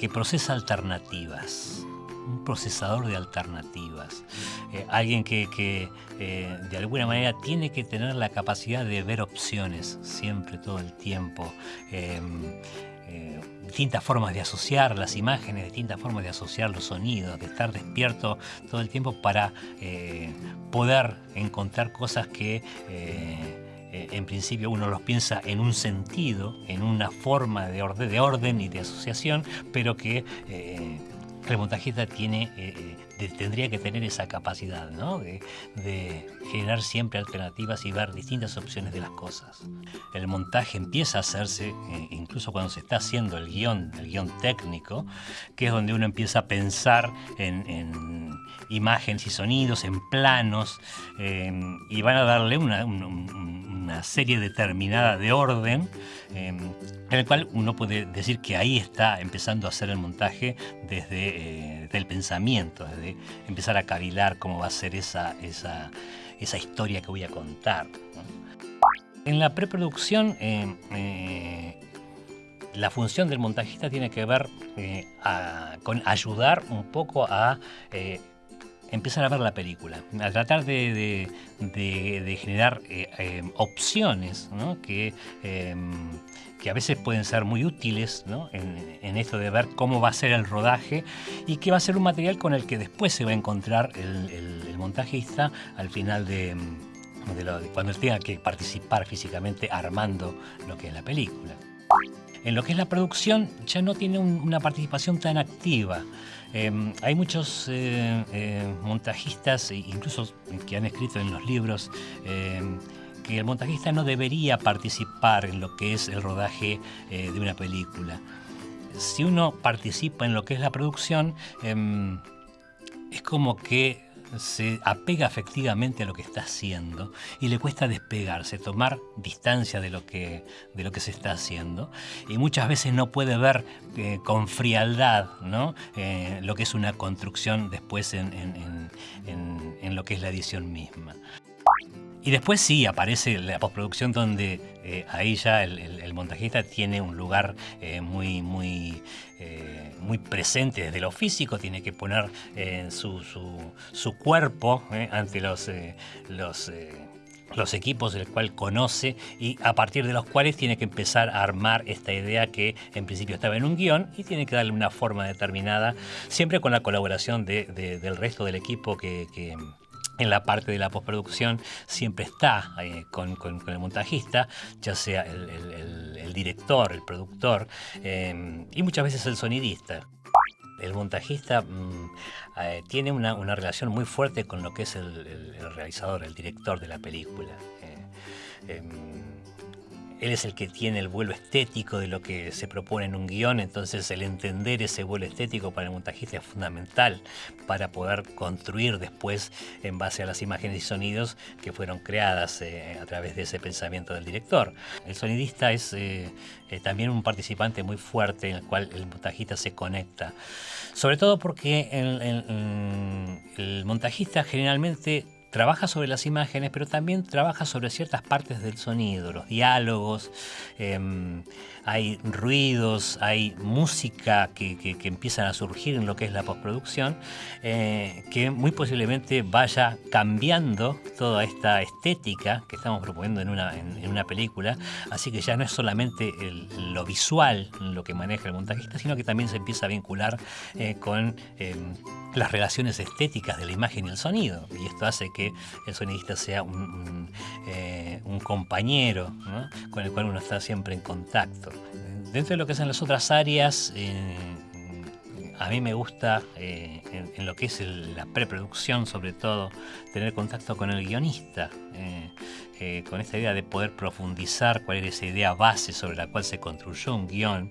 que procesa alternativas un procesador de alternativas, eh, alguien que, eh, de alguna manera tiene que tener la capacidad de ver opciones siempre, todo el tiempo. Em, eh, distintas formas de asociar las imágenes, distintas formas de asociar los sonidos, de estar despierto todo el tiempo para poder encontrar cosas que en principio uno los piensa en un sentido, en una forma de orden, de orden y de asociación, pero que el montajista tiene, eh, eh, tendría que tener esa capacidad de, generar siempre alternativas y ver distintas opciones de las cosas. El montaje empieza a hacerse eh, incluso cuando se está haciendo el guion, el guion técnico, que es donde uno empieza a pensar en, imágenes y sonidos, en planos, y van a darle una, una serie determinada de orden en el cual uno puede decir que ahí está empezando a hacer el montaje desde, eh, el pensamiento, desde empezar a cavilar cómo va a ser esa, esa, esa historia que voy a contar. En la preproducción, eh, eh, la función del montajista tiene que ver con ayudar un poco a empezar a ver la película, a tratar de, generar eh, eh, opciones que, em, que a veces pueden ser muy útiles en, esto de ver cómo va a ser el rodaje y que va a ser un material con el que después se va a encontrar el, montajista al final de, cuando tenga que participar físicamente armando lo que es la película. En lo que es la producción ya no tiene una participación tan activa. Em, hay muchos eh, eh, montajistas, e incluso que han escrito en los libros, em, que el montajista no debería participar en lo que es el rodaje eh, de una película. Si uno participa en lo que es la producción, em, es como que se apega efectivamente a lo que está haciendo y le cuesta despegarse, tomar distancia de lo que, de lo que se está haciendo. Y muchas veces no puede ver eh, con frialdad ¿no? Eh, lo que es una construcción después en, en lo que es la edición misma. Y después sí aparece la postproducción donde eh, ahí ya el, montajista tiene un lugar eh, muy, muy, muy presente desde lo físico, tiene que poner su, su, cuerpo ante los, los, los equipos del cual conoce y a partir de los cuales tiene que empezar a armar esta idea que en principio estaba en un guion y tiene que darle una forma determinada, siempre con la colaboración del resto del equipo que en la parte de la postproducción siempre está eh, con, el montajista, ya sea el, director, el productor eh, y muchas veces el sonidista. El montajista mm, eh, tiene una, relación muy fuerte con lo que es el, realizador, el director de la película. Él es el que tiene el vuelo estético de lo que se propone en un guion, entonces el entender ese vuelo estético para el montajista es fundamental para poder construir después en base a las imágenes y sonidos que fueron creadas eh, a través de ese pensamiento del director. El sonidista es eh, eh, también un participante muy fuerte en el cual el montajista se conecta, sobre todo porque el montajista generalmente trabaja sobre las imágenes, pero también trabaja sobre ciertas partes del sonido, los diálogos, em, hay ruidos, hay música que, empiezan a surgir en lo que es la postproducción, eh, que muy posiblemente vaya cambiando toda esta estética que estamos proponiendo en una, en, una película, así que ya no es solamente lo visual lo que maneja el montajista, sino que también se empieza a vincular eh, con em, las relaciones estéticas de la imagen y el sonido, y esto hace que el sonidista sea un, eh, compañero con el cual uno está siempre en contacto. Dentro de lo que son las otras áreas, eh, a mí me gusta, eh, en, lo que es la preproducción sobre todo, tener contacto con el guionista, con esta idea de poder profundizar cuál es esa idea base sobre la cual se construyó un guion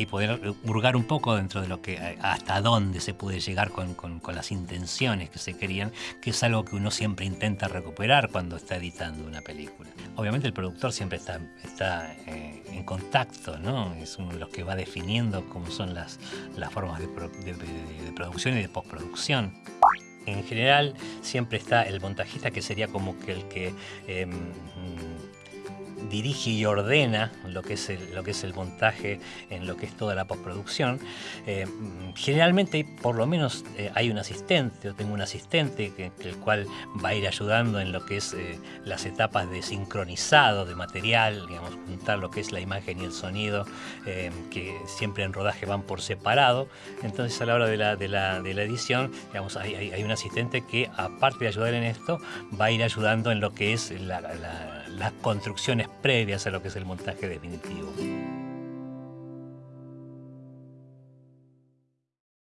y poder hurgar un poco dentro de lo que hasta dónde se puede llegar con, las intenciones que se querían, que es algo que uno siempre intenta recuperar cuando está editando una película. Obviamente el productor siempre está, está eh, en contacto, ¿no? es uno de los que va definiendo cómo son las, las formas de, producción y de postproducción. En general siempre está el montajista que sería como que el que em, dirige y ordena lo que es el, lo que es el montaje en lo que es toda la postproducción. Eh, generalmente, por lo menos, eh, hay un asistente, o tengo un asistente que, el cual va a ir ayudando en lo que es eh, las etapas de sincronizado de material, digamos, juntar lo que es la imagen y el sonido, que siempre en rodaje van por separado. Entonces, a la hora de la, de la, de la edición, digamos, hay, hay, un asistente que, aparte de ayudar en esto, va a ir ayudando en lo que es la, las construcciones previas a lo que es el montaje definitivo.